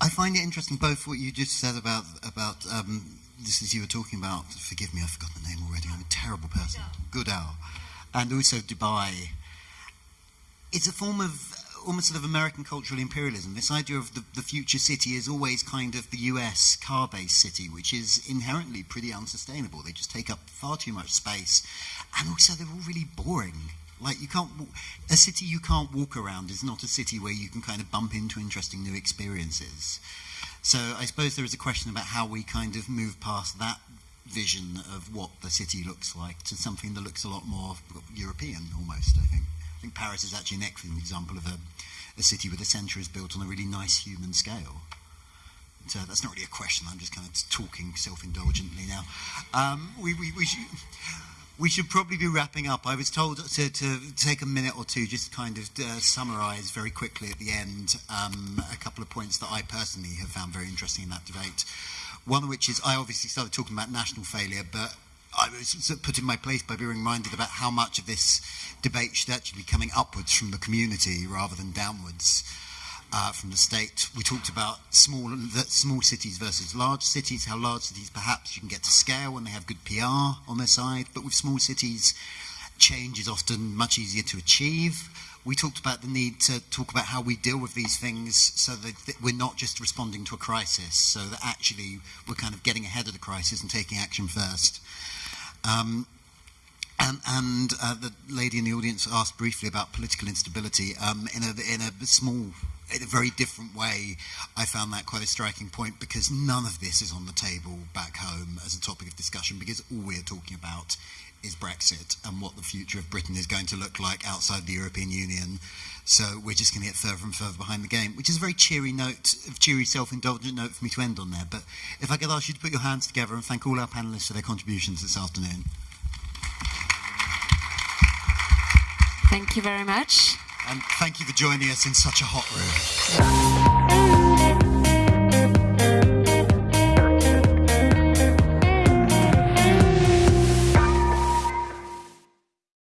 I find it interesting both what you just said about about um, this as you were talking about. Forgive me, I've forgotten the name already. I'm a terrible person. Goodall, and also Dubai. It's a form of almost sort of American cultural imperialism. This idea of the, the future city is always kind of the US car based city, which is inherently pretty unsustainable. They just take up far too much space. And also, they're all really boring. Like you can't, a city you can't walk around is not a city where you can kind of bump into interesting new experiences. So I suppose there is a question about how we kind of move past that vision of what the city looks like to something that looks a lot more European almost, I think. I think Paris is actually an excellent example of a, a city where the centre is built on a really nice human scale. So that's not really a question, I'm just kind of talking self-indulgently now. Um, we, we, we should, we should probably be wrapping up. I was told to, to take a minute or two, just to kind of uh, summarise very quickly at the end um, a couple of points that I personally have found very interesting in that debate. One of which is I obviously started talking about national failure, but I was put in my place by being reminded about how much of this debate should actually be coming upwards from the community rather than downwards uh, from the state. We talked about small small cities versus large cities, how large cities perhaps you can get to scale when they have good PR on their side, but with small cities, change is often much easier to achieve. We talked about the need to talk about how we deal with these things so that, we're not just responding to a crisis, so that actually we're kind of getting ahead of the crisis and taking action first. Um, and, and uh, the lady in the audience asked briefly about political instability. Um, in, a, in a small in a very different way, I found that quite a striking point because none of this is on the table back home as a topic of discussion because all we're talking about is Brexit and what the future of Britain is going to look like outside the European Union. So we're just going to get further and further behind the game, which is a very cheery note, a cheery self-indulgent note for me to end on there. But if I could ask you to put your hands together and thank all our panellists for their contributions this afternoon. Thank you very much. And thank you for joining us in such a hot room.